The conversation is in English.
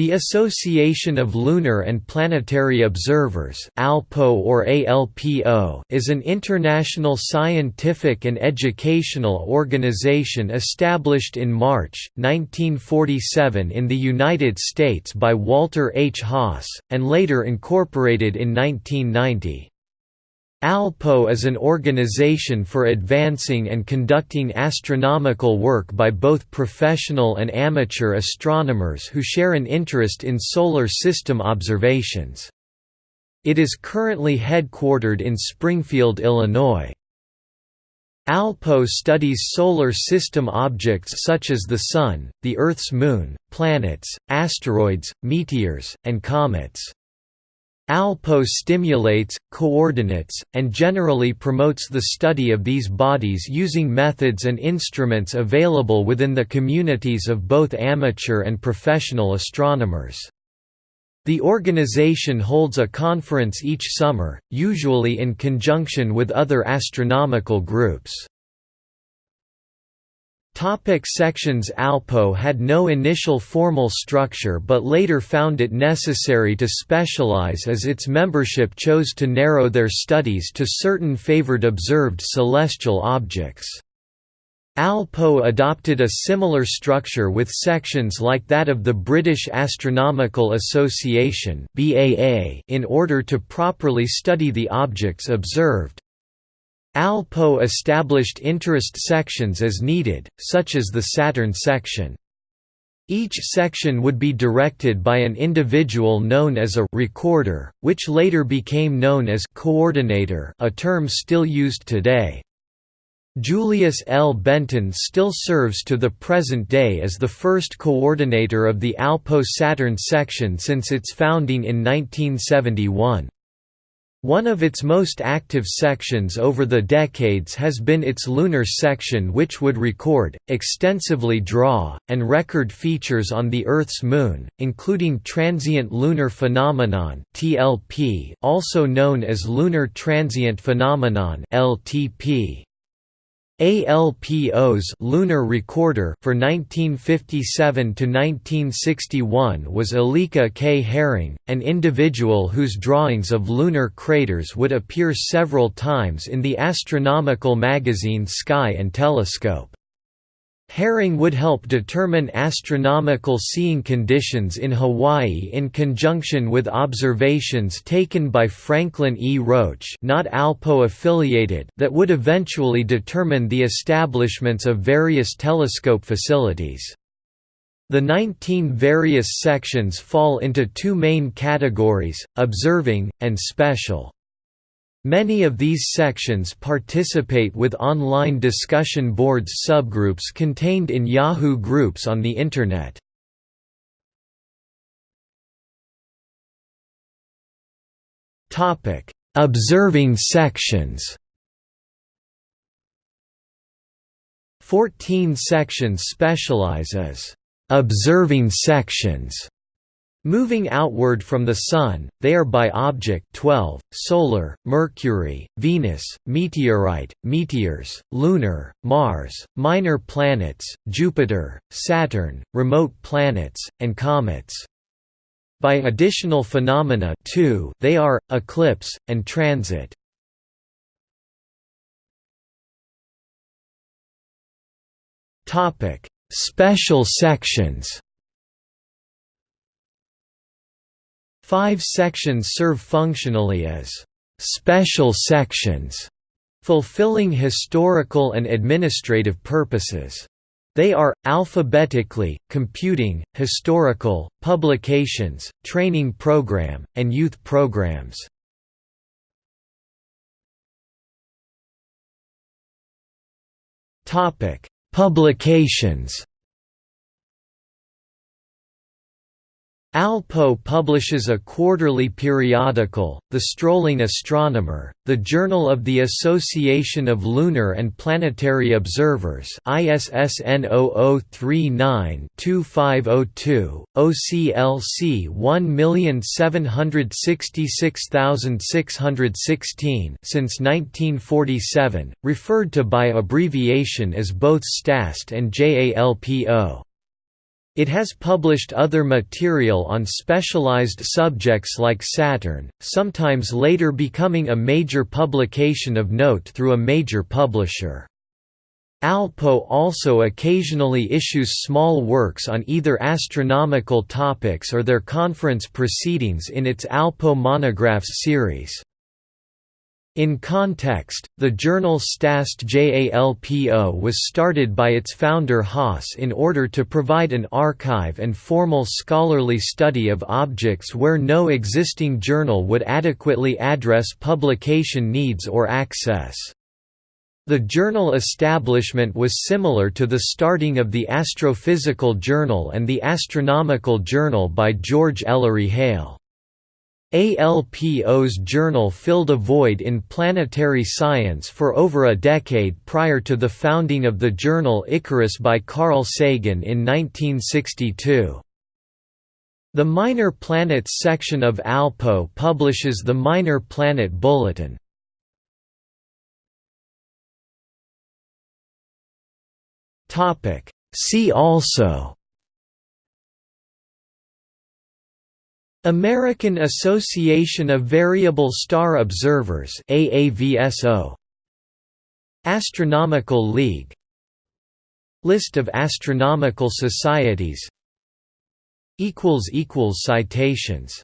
The Association of Lunar and Planetary Observers ALPO or ALPO is an international scientific and educational organization established in March, 1947 in the United States by Walter H. Haas, and later incorporated in 1990. ALPO is an organization for advancing and conducting astronomical work by both professional and amateur astronomers who share an interest in solar system observations. It is currently headquartered in Springfield, Illinois. ALPO studies solar system objects such as the Sun, the Earth's moon, planets, asteroids, meteors, and comets. ALPO stimulates, coordinates, and generally promotes the study of these bodies using methods and instruments available within the communities of both amateur and professional astronomers. The organization holds a conference each summer, usually in conjunction with other astronomical groups. Topic sections Alpo had no initial formal structure but later found it necessary to specialize as its membership chose to narrow their studies to certain favored observed celestial objects. Alpo adopted a similar structure with sections like that of the British Astronomical Association in order to properly study the objects observed. Alpo established interest sections as needed, such as the Saturn section. Each section would be directed by an individual known as a recorder, which later became known as coordinator a term still used today. Julius L. Benton still serves to the present day as the first coordinator of the Alpo Saturn section since its founding in 1971. One of its most active sections over the decades has been its lunar section which would record, extensively draw, and record features on the Earth's moon, including transient lunar phenomenon also known as lunar transient phenomenon LTP. ALPO's lunar recorder for 1957 to 1961 was Alika K. Herring, an individual whose drawings of lunar craters would appear several times in the astronomical magazine Sky and Telescope. Herring would help determine astronomical seeing conditions in Hawaii in conjunction with observations taken by Franklin E. Roach not ALPO affiliated that would eventually determine the establishments of various telescope facilities. The 19 various sections fall into two main categories, observing, and special. Many of these sections participate with online discussion boards subgroups contained in Yahoo groups on the Internet. Observing sections Fourteen sections specialize as «observing sections» Moving outward from the Sun, they are by object 12, solar, Mercury, Venus, meteorite, meteors, lunar, Mars, minor planets, Jupiter, Saturn, remote planets, and comets. By additional phenomena too, they are, eclipse, and transit. Special sections Five sections serve functionally as «special sections», fulfilling historical and administrative purposes. They are, alphabetically, computing, historical, publications, training program, and youth programs. Publications Alpo publishes a quarterly periodical, The Strolling Astronomer, the Journal of the Association of Lunar and Planetary Observers ISSN 0039-2502, OCLC 1766616 since 1947, referred to by abbreviation as both STAST and JALPO. It has published other material on specialized subjects like Saturn, sometimes later becoming a major publication of note through a major publisher. Alpo also occasionally issues small works on either astronomical topics or their conference proceedings in its Alpo Monographs series. In context, the journal Stast JALPO was started by its founder Haas in order to provide an archive and formal scholarly study of objects where no existing journal would adequately address publication needs or access. The journal establishment was similar to the starting of the Astrophysical Journal and the Astronomical Journal by George Ellery Hale. ALPO's journal filled a void in planetary science for over a decade prior to the founding of the journal Icarus by Carl Sagan in 1962. The Minor Planets section of ALPO publishes the Minor Planet Bulletin. See also American Association of Variable Star Observers AAVSO Astronomical League List of astronomical societies equals equals citations